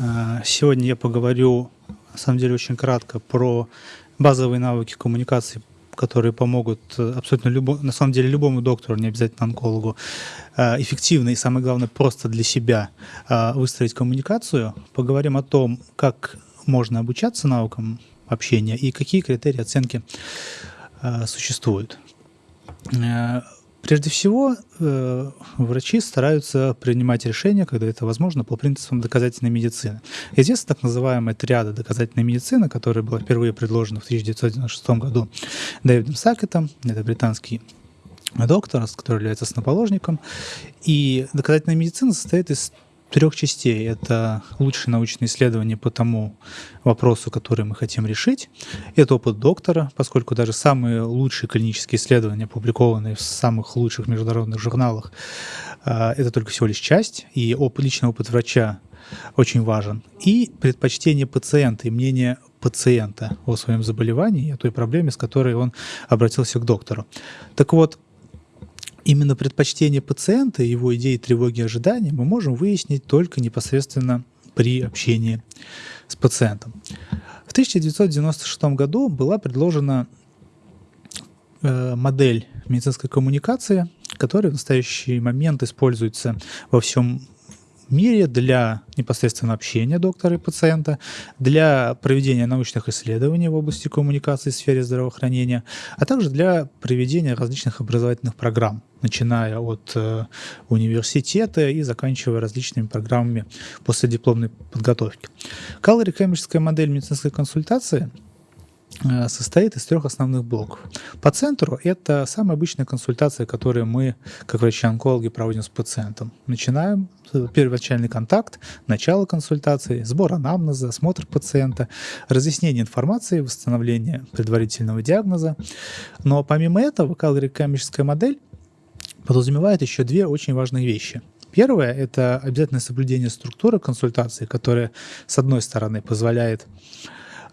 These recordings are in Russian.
А, сегодня я поговорю, на самом деле, очень кратко про базовые навыки коммуникации, которые помогут э, абсолютно любому, на самом деле любому доктору, не обязательно онкологу, а, эффективно и, самое главное, просто для себя а, выстроить коммуникацию. Поговорим о том, как можно обучаться навыкам общения и какие критерии оценки существуют. Прежде всего, э, врачи стараются принимать решения, когда это возможно, по принципам доказательной медицины. Известна так называемая триада доказательной медицины, которая была впервые предложена в 1996 году Дэвидом Сакетом, это британский доктор, который является основоположником. И доказательная медицина состоит из трех частей. Это лучшие научные исследования по тому вопросу, который мы хотим решить. Это опыт доктора, поскольку даже самые лучшие клинические исследования, опубликованные в самых лучших международных журналах, а, это только всего лишь часть, и личный опыт врача очень важен. И предпочтение пациента и мнение пациента о своем заболевании, о той проблеме, с которой он обратился к доктору. Так вот, именно предпочтение пациента, его идеи, тревоги, ожидания мы можем выяснить только непосредственно при общении с пациентом. В 1996 году была предложена э, модель медицинской коммуникации, которая в настоящий момент используется во всем мире для непосредственно общения доктора и пациента, для проведения научных исследований в области коммуникации в сфере здравоохранения, а также для проведения различных образовательных программ, начиная от э, университета и заканчивая различными программами после дипломной подготовки. Калори-кембриджская модель медицинской консультации – состоит из трех основных блоков. По центру это самая обычная консультация, которую мы, как врачи-онкологи, проводим с пациентом. Начинаем первоначальный контакт, начало консультации, сбор анамнеза, осмотр пациента, разъяснение информации, восстановление предварительного диагноза. Но помимо этого, калорикамическая модель подразумевает еще две очень важные вещи. Первое – это обязательное соблюдение структуры консультации, которая, с одной стороны, позволяет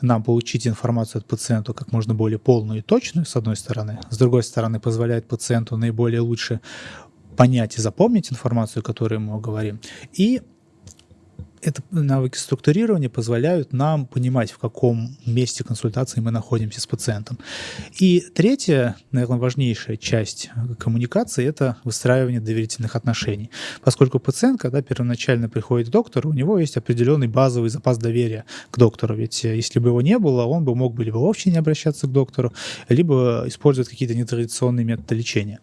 нам получить информацию от пациента как можно более полную и точную, с одной стороны, с другой стороны, позволяет пациенту наиболее лучше понять и запомнить информацию, которую мы говорим, и это навыки структурирования позволяют нам понимать, в каком месте консультации мы находимся с пациентом. И третья, наверное, важнейшая часть коммуникации – это выстраивание доверительных отношений. Поскольку пациент, когда первоначально приходит к доктору, у него есть определенный базовый запас доверия к доктору. Ведь э, если бы его не было, он бы мог бы либо вообще не обращаться к доктору, либо использовать какие-то нетрадиционные методы лечения.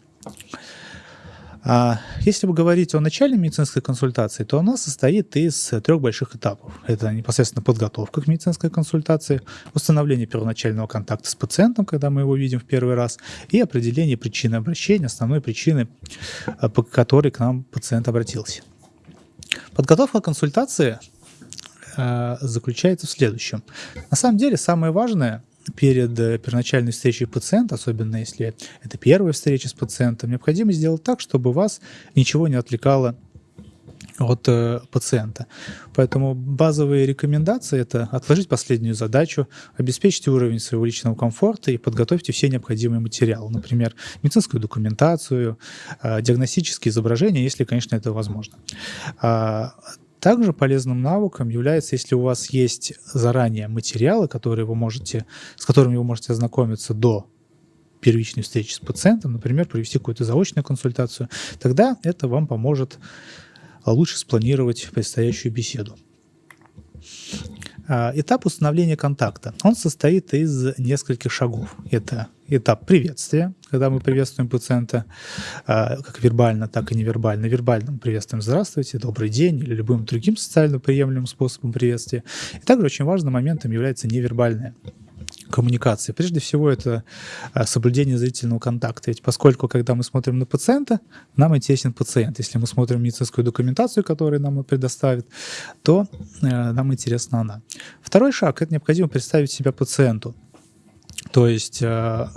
А если говорить о начальной медицинской консультации, то она состоит из трех больших этапов. Это непосредственно подготовка к медицинской консультации, установление первоначального контакта с пациентом, когда мы его видим в первый раз, и определение причины обращения, основной причины, а, по которой к нам пациент обратился. Подготовка консультации а, заключается в следующем. На самом деле самое важное перед э, первоначальной встречей пациента, особенно если это первая встреча с пациентом, необходимо сделать так, чтобы вас ничего не отвлекало от э, пациента. Поэтому базовые рекомендации – это отложить последнюю задачу, обеспечить уровень своего личного комфорта и подготовьте все необходимые материалы, например, медицинскую документацию, э, диагностические изображения, если, конечно, это возможно. А, также полезным навыком является, если у вас есть заранее материалы, которые вы можете, с которыми вы можете ознакомиться до первичной встречи с пациентом, например, провести какую-то заочную консультацию, тогда это вам поможет лучше спланировать предстоящую беседу. А, этап установления контакта. Он состоит из нескольких шагов. Это этап приветствия, когда мы приветствуем пациента а, как вербально, так и невербально. Вербально мы приветствуем «здравствуйте», «добрый день» или любым другим социально приемлемым способом приветствия. И также очень важным моментом является невербальное коммуникации. Прежде всего, это а, соблюдение зрительного контакта. Ведь поскольку, когда мы смотрим на пациента, нам интересен пациент. Если мы смотрим медицинскую документацию, которую нам предоставит, то э, нам интересна она. Второй шаг – это необходимо представить себя пациенту. То есть э,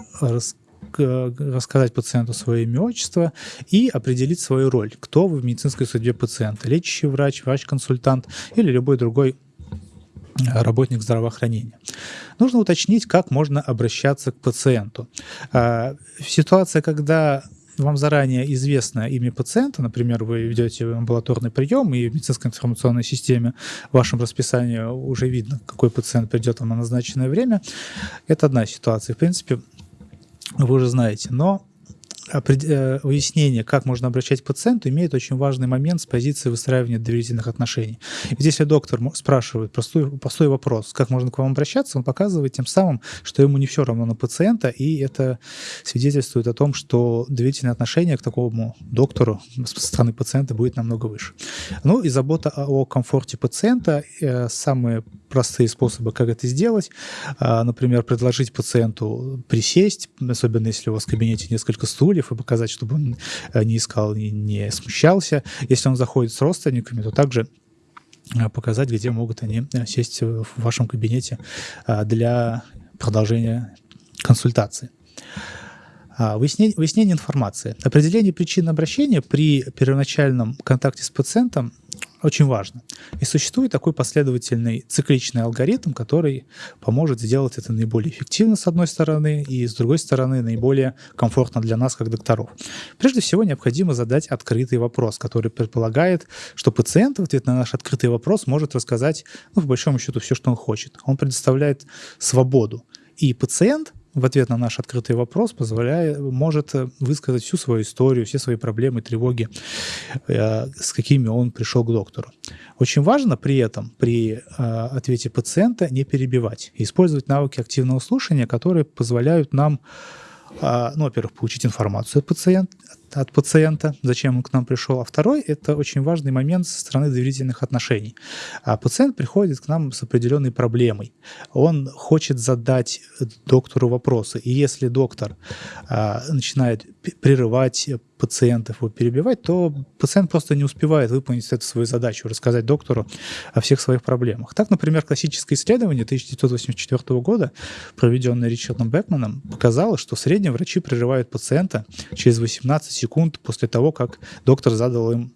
рассказать пациенту свое имя, отчество и определить свою роль. Кто вы в медицинской судьбе пациента? Лечащий врач, врач-консультант или любой другой работник здравоохранения. Нужно уточнить, как можно обращаться к пациенту. А, ситуация, когда вам заранее известно имя пациента, например, вы ведете амбулаторный прием, и в медицинской информационной системе в вашем расписании уже видно, какой пациент придет на назначенное время, это одна ситуация. В принципе, вы уже знаете. Но Э, выяснение, как можно обращать пациенту, имеет очень важный момент с позиции выстраивания доверительных отношений. Ведь если доктор спрашивает простой, простой вопрос, как можно к вам обращаться, он показывает тем самым, что ему не все равно на пациента, и это свидетельствует о том, что доверительное отношение к такому доктору со стороны пациента будет намного выше. Ну и забота о комфорте пациента, э, самые простые способы, как это сделать, а, например, предложить пациенту присесть, особенно если у вас в кабинете несколько стульев, стульев и показать, чтобы он э, не искал и не смущался. Если он заходит с родственниками, то также э, показать, где могут они э, сесть в вашем кабинете для продолжения консультации. А, выяснение, выяснение информации. Определение причин обращения при первоначальном контакте с пациентом очень важно. И существует такой последовательный цикличный алгоритм, который поможет сделать это наиболее эффективно, с одной стороны, и с другой стороны, наиболее комфортно для нас, как докторов. Прежде всего, необходимо задать открытый вопрос, который предполагает, что пациент в ответ на наш открытый вопрос может рассказать, ну, по большому счету, все, что он хочет. Он предоставляет свободу. И пациент в ответ на наш открытый вопрос позволяет, может э, высказать всю свою историю, все свои проблемы, тревоги, э, с какими он пришел к доктору. Очень важно при этом, при э, ответе пациента, не перебивать использовать навыки активного слушания, которые позволяют нам ну, во-первых, получить информацию от пациента, от пациента, зачем он к нам пришел. А второй – это очень важный момент со стороны доверительных отношений. А пациент приходит к нам с определенной проблемой. Он хочет задать доктору вопросы. И если доктор а, начинает прерывать пациентов, его перебивать, то пациент просто не успевает выполнить эту свою задачу, рассказать доктору о всех своих проблемах. Так, например, классическое исследование 1984 года, проведенное Ричардом Бекманом, показало, что в среднем врачи прерывают пациента через 18 секунд после того, как доктор задал им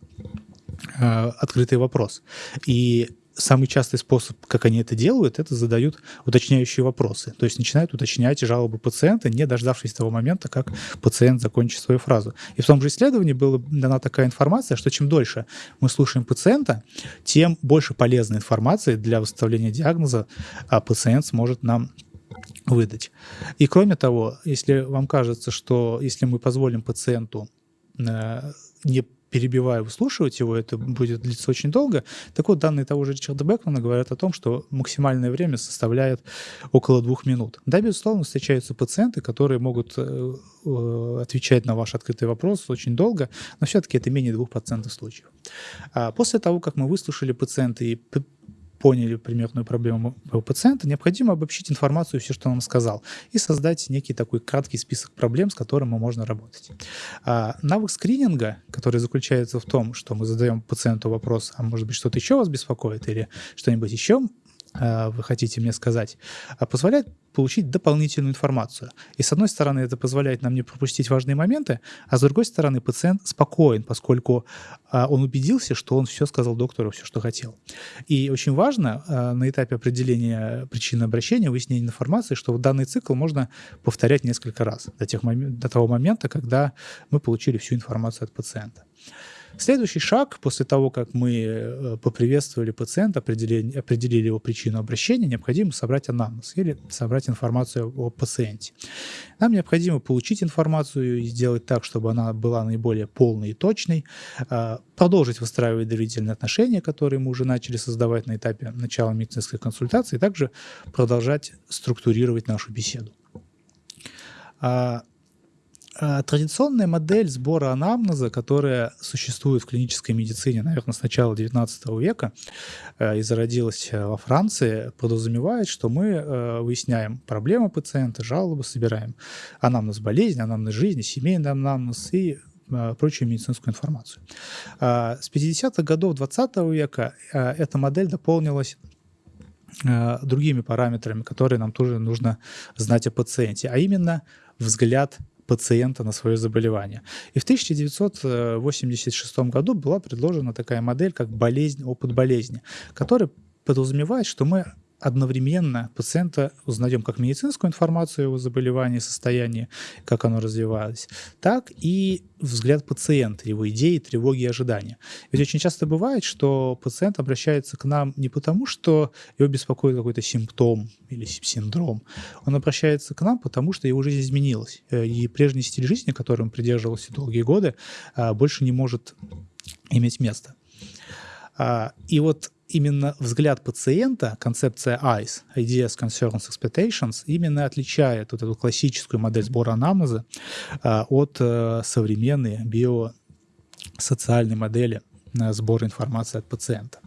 э, открытый вопрос. И самый частый способ, как они это делают, это задают уточняющие вопросы. То есть начинают уточнять жалобы пациента, не дождавшись того момента, как пациент закончит свою фразу. И в том же исследовании была дана такая информация, что чем дольше мы слушаем пациента, тем больше полезной информации для выставления диагноза а пациент сможет нам выдать. И кроме того, если вам кажется, что если мы позволим пациенту э, не перебивая, выслушивать его, это будет длиться очень долго. Так вот, данные того же Ричарда Бекмана говорят о том, что максимальное время составляет около двух минут. Да, безусловно, встречаются пациенты, которые могут э, э, отвечать на ваш открытый вопрос очень долго, но все-таки это менее 2% случаев. А после того, как мы выслушали пациента и поняли примерную проблему пациента, необходимо обобщить информацию, все, что он сказал, и создать некий такой краткий список проблем, с которым можно работать. А навык скрининга, который заключается в том, что мы задаем пациенту вопрос, а может быть что-то еще вас беспокоит или что-нибудь еще вы хотите мне сказать, а позволяет получить дополнительную информацию. И с одной стороны, это позволяет нам не пропустить важные моменты, а с другой стороны, пациент спокоен, поскольку а, он убедился, что он все сказал доктору, все, что хотел. И очень важно на этапе определения причины обращения, выяснения информации, что данный цикл можно повторять несколько раз до, тех момент, до того момента, когда мы получили всю информацию от пациента. Следующий шаг, после того, как мы э, поприветствовали пациента, определили, определили его причину обращения, необходимо собрать анамнез или собрать информацию о пациенте. Нам необходимо получить информацию и сделать так, чтобы она была наиболее полной и точной, а, продолжить выстраивать доверительные отношения, которые мы уже начали создавать на этапе начала медицинской консультации, и также продолжать структурировать нашу беседу. А, а, традиционная модель сбора анамнеза, которая существует в клинической медицине, наверное, с начала XIX века э, и зародилась э, во Франции, подразумевает, что мы выясняем проблемы пациента, жалобы, собираем анамнез болезни, анамнез жизни, семейный анамнез и прочую медицинскую информацию. А, с 50-х годов 20 века эта модель дополнилась другими параметрами, которые нам тоже нужно знать о пациенте, а именно взгляд пациента на свое заболевание. И в 1986 году была предложена такая модель, как болезнь, опыт болезни, которая подразумевает, что мы одновременно пациента узнаем как медицинскую информацию о его заболевании, состоянии, как оно развивалось, так и взгляд пациента, его идеи, тревоги и ожидания. Ведь очень часто бывает, что пациент обращается к нам не потому, что его беспокоит какой-то симптом или синдром. Он обращается к нам, потому что его жизнь изменилась. Э, и прежний стиль жизни, которым придерживался долгие годы, а, больше не может иметь места. А, и вот именно взгляд пациента, концепция ICE, Ideas, Concerns, Expectations, именно отличает вот эту классическую модель сбора анамнеза а, от э, современной биосоциальной модели сбора информации от пациента.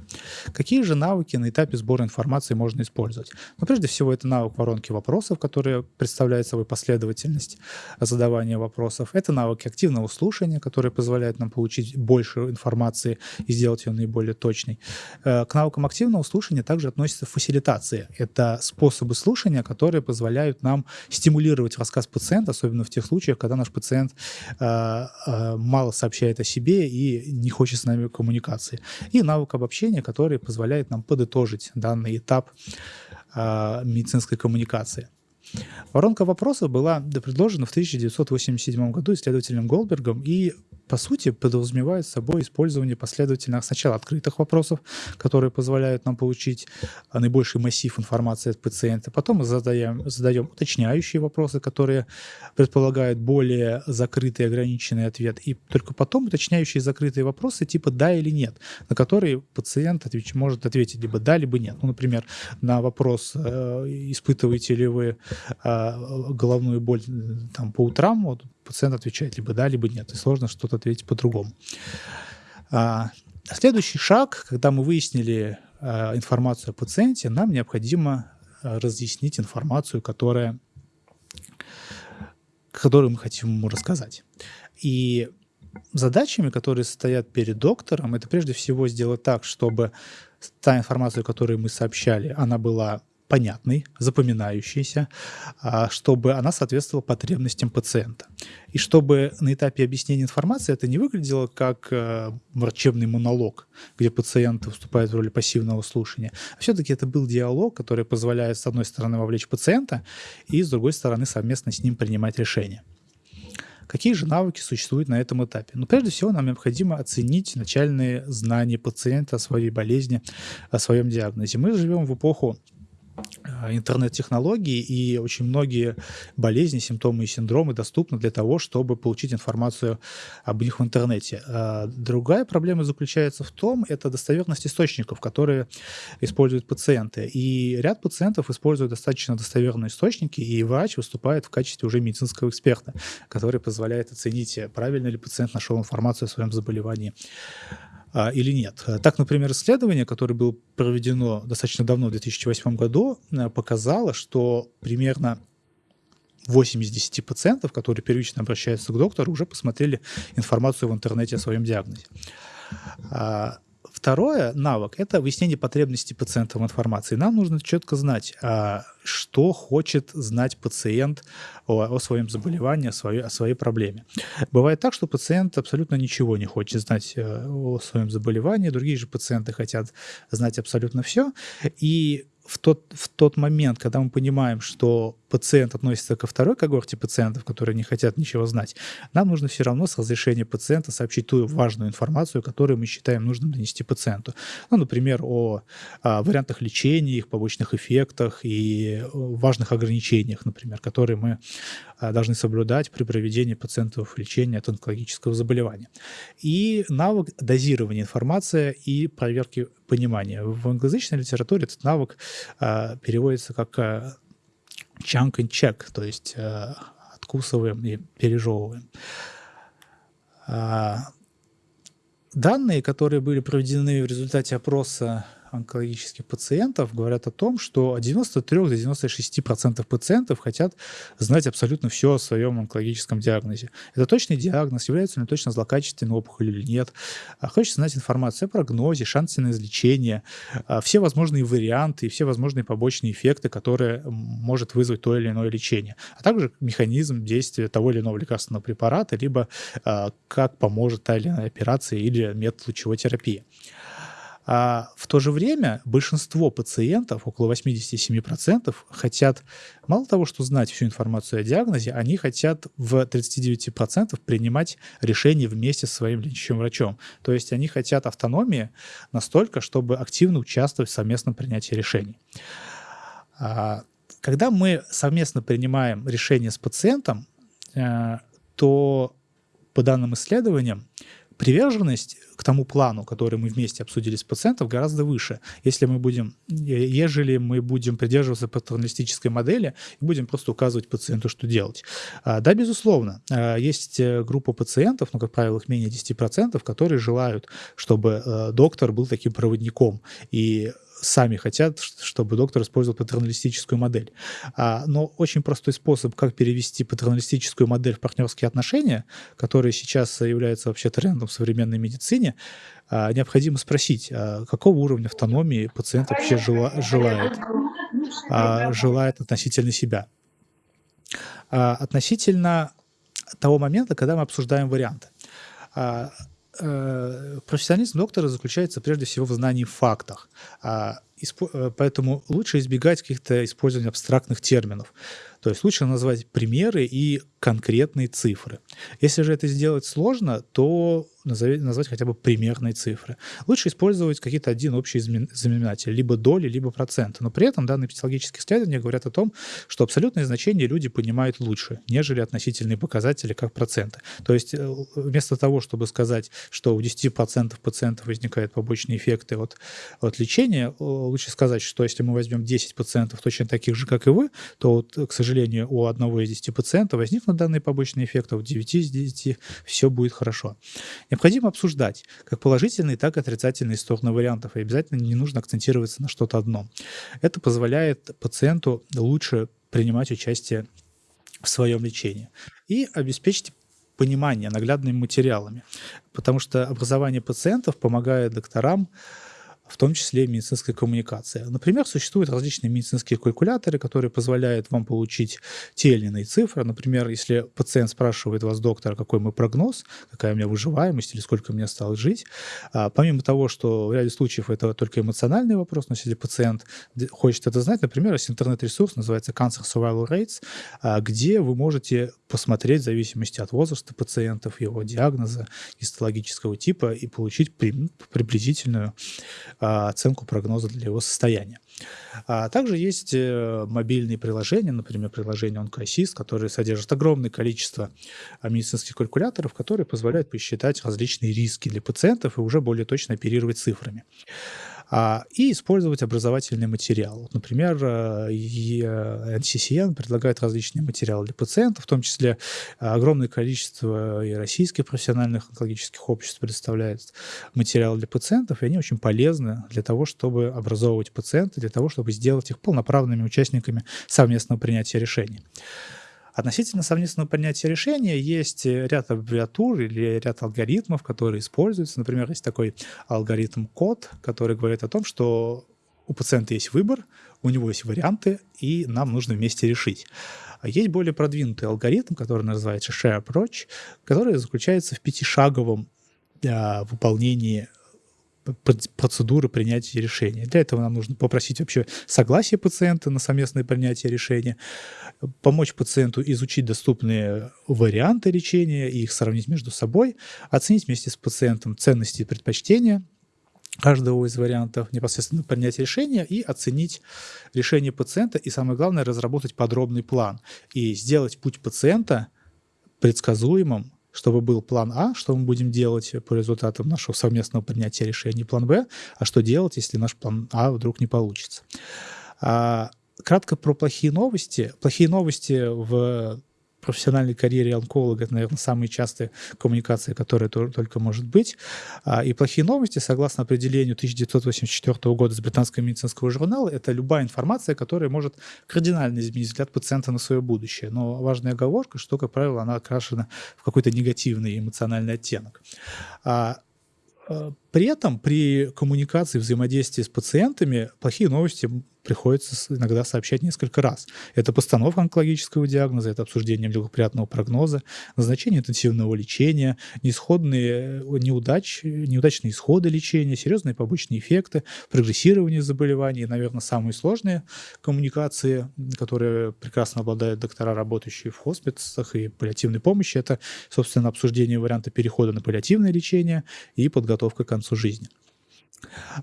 Какие же навыки на этапе сбора информации можно использовать? Ну, прежде всего, это навык воронки вопросов, который представляет собой последовательность задавания вопросов. Это навыки активного слушания, которые позволяют нам получить больше информации и сделать ее наиболее точной. Э, к навыкам активного слушания также относятся фасилитации. Это способы слушания, которые позволяют нам стимулировать рассказ пациента, особенно в тех случаях, когда наш пациент э, э, мало сообщает о себе и не хочет с нами коммуникации. И навык обобщения, который позволяет нам подытожить данный этап э, медицинской коммуникации. Воронка вопросов была предложена в 1987 году исследователем Голдбергом и по сути, подразумевает собой использование последовательных сначала открытых вопросов, которые позволяют нам получить а, наибольший массив информации от пациента. Потом мы задаем, задаем уточняющие вопросы, которые предполагают более закрытый ограниченный ответ. И только потом уточняющие закрытые вопросы типа «да» или «нет», на которые пациент отвеч, может ответить либо «да», либо «нет». Ну, например, на вопрос э, «испытываете ли вы э, головную боль там, по утрам?», вот, пациент отвечает либо да, либо нет, и сложно что-то ответить по-другому. А, следующий шаг, когда мы выяснили а, информацию о пациенте, нам необходимо а, разъяснить информацию, которая, которую мы хотим ему рассказать. И задачами, которые стоят перед доктором, это прежде всего сделать так, чтобы та информация, которую мы сообщали, она была понятной, запоминающейся, а, чтобы она соответствовала потребностям пациента. И чтобы на этапе объяснения информации это не выглядело как э, врачебный монолог, где пациент выступает в роли пассивного слушания, а все-таки это был диалог, который позволяет, с одной стороны, вовлечь пациента, и, с другой стороны, совместно с ним принимать решения. Какие же навыки существуют на этом этапе? Ну, прежде всего, нам необходимо оценить начальные знания пациента о своей болезни, о своем диагнозе. Мы живем в эпоху интернет-технологий, и очень многие болезни, симптомы и синдромы доступны для того, чтобы получить информацию об них в интернете. А другая проблема заключается в том, это достоверность источников, которые используют пациенты. И ряд пациентов используют достаточно достоверные источники, и врач выступает в качестве уже медицинского эксперта, который позволяет оценить, правильно ли пациент нашел информацию о своем заболевании а, или нет. Так, например, исследование, которое было проведено достаточно давно, в 2008 году, э, показало, что примерно 8 из 10 пациентов, которые первично обращаются к доктору, уже посмотрели информацию в интернете о своем диагнозе. А, Второе, навык – это выяснение потребностей пациента в информации. Нам нужно четко знать, а, что хочет знать пациент о, о своем заболевании, о своей, о своей проблеме. Бывает так, что пациент абсолютно ничего не хочет знать э, о своем заболевании, другие же пациенты хотят знать абсолютно все. И в тот, в тот момент, когда мы понимаем, что пациент относится ко второй когорте пациентов, которые не хотят ничего знать, нам нужно все равно с разрешения пациента сообщить ту важную информацию, которую мы считаем нужным донести пациенту. Ну, например, о, о вариантах лечения, их побочных эффектах и важных ограничениях, например, которые мы а, должны соблюдать при проведении пациентов лечения от онкологического заболевания. И навык дозирования информации и проверки понимания. В англоязычной литературе этот навык а, переводится как а, chunk and check, то есть э, откусываем и пережевываем. А, данные, которые были проведены в результате опроса онкологических пациентов говорят о том, что от 93 до 96% пациентов хотят знать абсолютно все о своем онкологическом диагнозе. Это точный диагноз, является ли точно злокачественной опухоль или нет. А хочется знать информацию о прогнозе, шансе на излечение, а, все возможные варианты и все возможные побочные эффекты, которые может вызвать то или иное лечение, а также механизм действия того или иного лекарственного препарата, либо а, как поможет та или иная операция или метод лучевой терапии. А в то же время большинство пациентов, около 87%, хотят мало того, что знать всю информацию о диагнозе, они хотят в 39% принимать решения вместе со своим лечащим врачом. То есть они хотят автономии настолько, чтобы активно участвовать в совместном принятии решений. А когда мы совместно принимаем решение с пациентом, э, то по данным исследованиям приверженность к тому плану, который мы вместе обсудили с пациентом, гораздо выше. Если мы будем, ежели мы будем придерживаться патерналистической модели и будем просто указывать пациенту, что делать. А, да, безусловно, а, есть э, группа пациентов, ну, как правило, их менее 10%, которые желают, чтобы э, доктор был таким проводником и сами хотят, чтобы доктор использовал патерналистическую модель. А, но очень простой способ, как перевести патерналистическую модель в партнерские отношения, которые сейчас являются вообще трендом в современной медицине, а, необходимо спросить, а какого уровня автономии пациент вообще жела, желает, желает относительно себя. Относительно того момента, когда мы обсуждаем варианты. Э, профессионализм доктора заключается прежде всего в знании фактах. А, э, поэтому лучше избегать каких-то использования абстрактных терминов. То есть лучше назвать примеры и конкретные цифры. Если же это сделать сложно, то назвать хотя бы примерные цифры. Лучше использовать какие-то один общий знаменатель, либо доли, либо проценты. Но при этом данные психологические исследования говорят о том, что абсолютные значения люди понимают лучше, нежели относительные показатели, как проценты. То есть э, вместо того, чтобы сказать, что у 10% пациентов возникают побочные эффекты от, от лечения, лучше сказать, что если мы возьмем 10 пациентов точно таких же, как и вы, то, вот, к сожалению, у одного из 10 пациентов возникнут данные побочные эффекты, а у 9 из 10 все будет хорошо. Необходимо обсуждать как положительные, так и отрицательные стороны вариантов, и обязательно не нужно акцентироваться на что-то одно. Это позволяет пациенту лучше принимать участие в своем лечении и обеспечить понимание наглядными материалами, потому что образование пациентов помогает докторам в том числе и медицинской коммуникации. Например, существуют различные медицинские калькуляторы, которые позволяют вам получить те или иные цифры. Например, если пациент спрашивает вас, доктор, какой мой прогноз, какая у меня выживаемость или сколько мне осталось жить, а, помимо того, что в ряде случаев это только эмоциональный вопрос, но если пациент хочет это знать, например, есть интернет-ресурс, называется Cancer Survival Rates, а, где вы можете посмотреть в зависимости от возраста пациентов, его диагноза, гистологического типа и получить приблизительную а, оценку прогноза для его состояния. А также есть э, мобильные приложения, например, приложение OncoAssist, которые содержат огромное количество а, медицинских калькуляторов, которые позволяют посчитать различные риски для пациентов и уже более точно оперировать цифрами а, и использовать образовательный материал. Например, NCCN э, предлагает различные материалы для пациентов, в том числе огромное количество и российских профессиональных онкологических обществ предоставляет материалы для пациентов, и они очень полезны для того, чтобы образовывать пациента, для того, чтобы сделать их полноправными участниками совместного принятия решений. Относительно совместного принятия решения есть ряд аббревиатур или ряд алгоритмов, которые используются. Например, есть такой алгоритм код, который говорит о том, что у пациента есть выбор, у него есть варианты, и нам нужно вместе решить. Есть более продвинутый алгоритм, который называется Share Approach, который заключается в пятишаговом а, выполнении процедуры принятия решения. Для этого нам нужно попросить вообще согласие пациента на совместное принятие решения, помочь пациенту изучить доступные варианты лечения и их сравнить между собой, оценить вместе с пациентом ценности и предпочтения каждого из вариантов непосредственно принять решение и оценить решение пациента и, самое главное, разработать подробный план и сделать путь пациента предсказуемым, чтобы был план А, что мы будем делать по результатам нашего совместного принятия решения, план Б, а что делать, если наш план А вдруг не получится. А, кратко про плохие новости. Плохие новости в профессиональной карьере онколога это, наверное, самые частые коммуникации, которые только может быть. А, и плохие новости, согласно определению 1984 года из британского медицинского журнала, это любая информация, которая может кардинально изменить взгляд пациента на свое будущее. Но важная оговорка, что, как правило, она окрашена в какой-то негативный эмоциональный оттенок. При этом при коммуникации, взаимодействии с пациентами плохие новости приходится иногда сообщать несколько раз. Это постановка онкологического диагноза, это обсуждение благоприятного прогноза, назначение интенсивного лечения, неисходные э, неудач, неудачные исходы лечения, серьезные побочные эффекты, прогрессирование заболеваний, наверное, самые сложные коммуникации, которые прекрасно обладают доктора, работающие в хосписах и паллиативной помощи, это, собственно, обсуждение варианта перехода на паллиативное лечение и подготовка к концу жизни.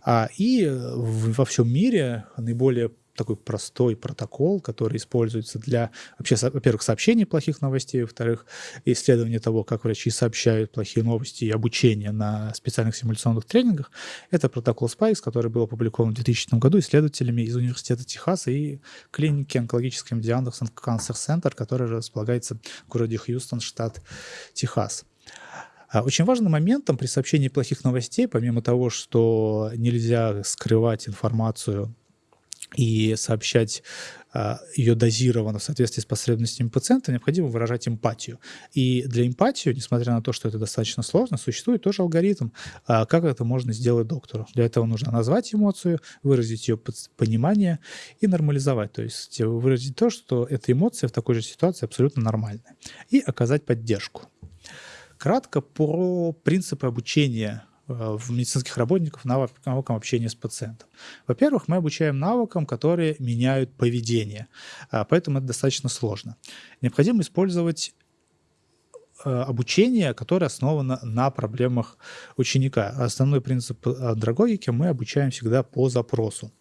А, и э, во всем мире наиболее такой простой протокол, который используется для, вообще, во-первых, сообщения плохих новостей, во-вторых, исследования того, как врачи сообщают плохие новости и обучение на специальных симуляционных тренингах. Это протокол SPICE, который был опубликован в 2000 году исследователями из Университета Техаса и клиники онкологической медианы Cancer Center, который располагается в городе Хьюстон, штат Техас. А очень важным моментом при сообщении плохих новостей, помимо того, что нельзя скрывать информацию и сообщать а, ее дозированно в соответствии с потребностями пациента, необходимо выражать эмпатию. И для эмпатии, несмотря на то, что это достаточно сложно, существует тоже алгоритм, а, как это можно сделать доктору. Для этого нужно назвать эмоцию, выразить ее понимание и нормализовать. То есть выразить то, что эта эмоция в такой же ситуации абсолютно нормальная. И оказать поддержку. Кратко про принципы обучения э, в медицинских работников навыкам общения с пациентом. Во-первых, мы обучаем навыкам, которые меняют поведение, а, поэтому это достаточно сложно. Необходимо использовать э, обучение, которое основано на проблемах ученика. Основной принцип андрогогики мы обучаем всегда по запросу.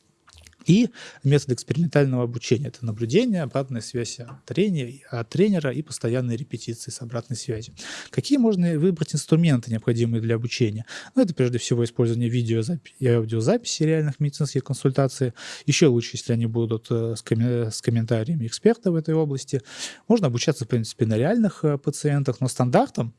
И метод экспериментального обучения – это наблюдение, обратная связь от тренера, от тренера и постоянные репетиции с обратной связью. Какие можно выбрать инструменты, необходимые для обучения? Ну, это прежде всего использование видео и аудиозаписи реальных медицинских консультаций. Еще лучше, если они будут э, с, ком с комментариями экспертов в этой области. Можно обучаться, в принципе, на реальных э, пациентах, но стандартом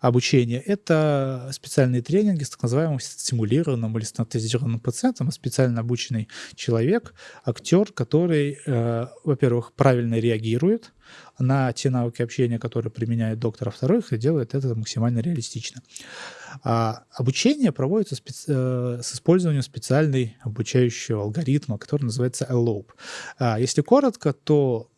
обучения – это специальные тренинги с так называемым стимулированным или стандартизированным пациентом, специально обученный человек, человек, актер, который, э, во-первых, правильно реагирует на те навыки общения, которые применяет доктор, а во-вторых, делает это максимально реалистично. А обучение проводится специ... э, с использованием специальной обучающего алгоритма, который называется ELOPE. А если коротко, то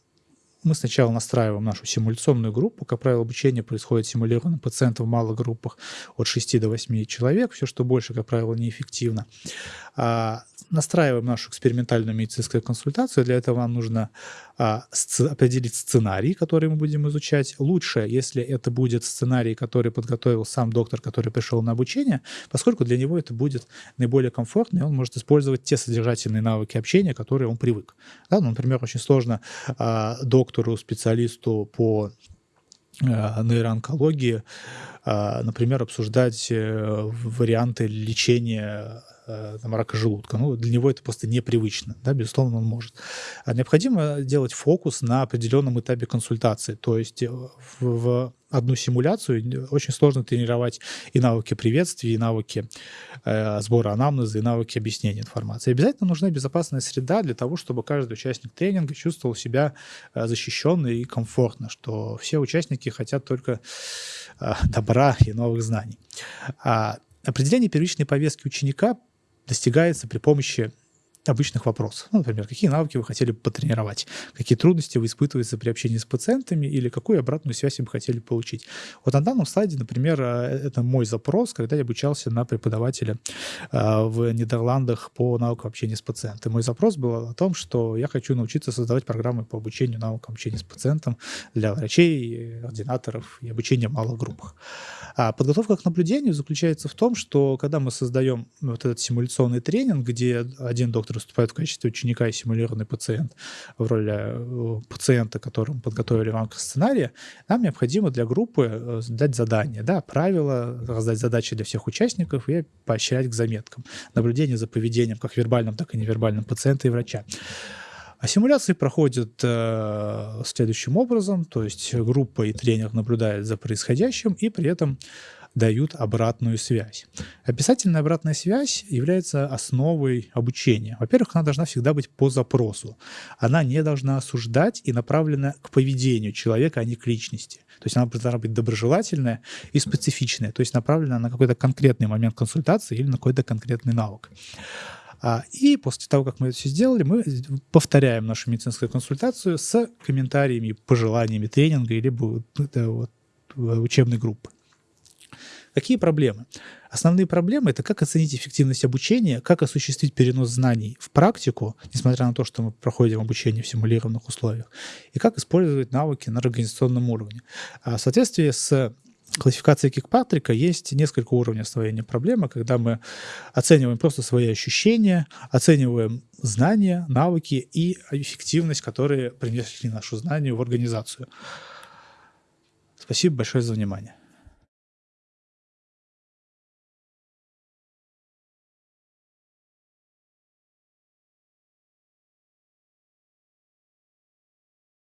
мы сначала настраиваем нашу симуляционную группу. Как правило, обучение происходит симулированно пациентов в малых группах от 6 до 8 человек. Все, что больше, как правило, неэффективно. Настраиваем нашу экспериментальную медицинскую консультацию. Для этого нам нужно а, сц- определить сценарий, который мы будем изучать. Лучше, если это будет сценарий, который подготовил сам доктор, который пришел на обучение, поскольку для него это будет наиболее комфортно, и он может использовать те содержательные навыки общения, которые он привык. Да, ну, например, очень сложно а, доктору, специалисту по а, нейроонкологии, а, например, обсуждать э, варианты лечения там, рака желудка. Ну, для него это просто непривычно, да, безусловно, он может. А необходимо делать фокус на определенном этапе консультации, то есть э, в, в одну симуляцию очень сложно тренировать и навыки приветствия, и навыки э, сбора анамнеза, и навыки объяснения информации. Обязательно нужна безопасная среда для того, чтобы каждый участник тренинга чувствовал себя э, защищенно и комфортно, что все участники хотят только э, добра и новых знаний. А определение первичной повестки ученика достигается при помощи обычных вопросов. Ну, например, какие навыки вы хотели бы потренировать, какие трудности вы испытываете при общении с пациентами или какую обратную связь вы хотели получить. Вот на данном слайде, например, э, это мой запрос, когда я обучался на преподавателя э, в Нидерландах по навыкам общения с пациентом. Мой запрос был о том, что я хочу научиться создавать программы по обучению навыкам общения с пациентом для врачей, ординаторов и обучения в малых группах. А подготовка к наблюдению заключается в том, что когда мы создаем вот этот симуляционный тренинг, где один доктор выступает в качестве ученика и симулированный пациент в роли э, пациента, которому подготовили в рамках сценария, нам необходимо для группы э, дать задание, да, правила, раздать задачи для всех участников и поощрять к заметкам. Наблюдение за поведением как вербальным, так и невербальным пациента и врача. А симуляции проходят э, следующим образом, то есть группа и тренер наблюдают за происходящим и при этом дают обратную связь. Описательная обратная связь является основой обучения. Во-первых, она должна всегда быть по запросу. Она не должна осуждать и направлена к поведению человека, а не к личности. То есть она должна быть доброжелательная и специфичная, то есть направлена на какой-то конкретный момент консультации или на какой-то конкретный навык. А, и после того, как мы это все сделали, мы повторяем нашу медицинскую консультацию с комментариями, пожеланиями тренинга или вот, учебной группы. Какие проблемы? Основные проблемы — это как оценить эффективность обучения, как осуществить перенос знаний в практику, несмотря на то, что мы проходим обучение в симулированных условиях, и как использовать навыки на организационном уровне. А в соответствии с классификации Кикпатрика есть несколько уровней освоения проблемы, когда мы оцениваем просто свои ощущения, оцениваем знания, навыки и эффективность, которые принесли нашу знание в организацию. Спасибо большое за внимание.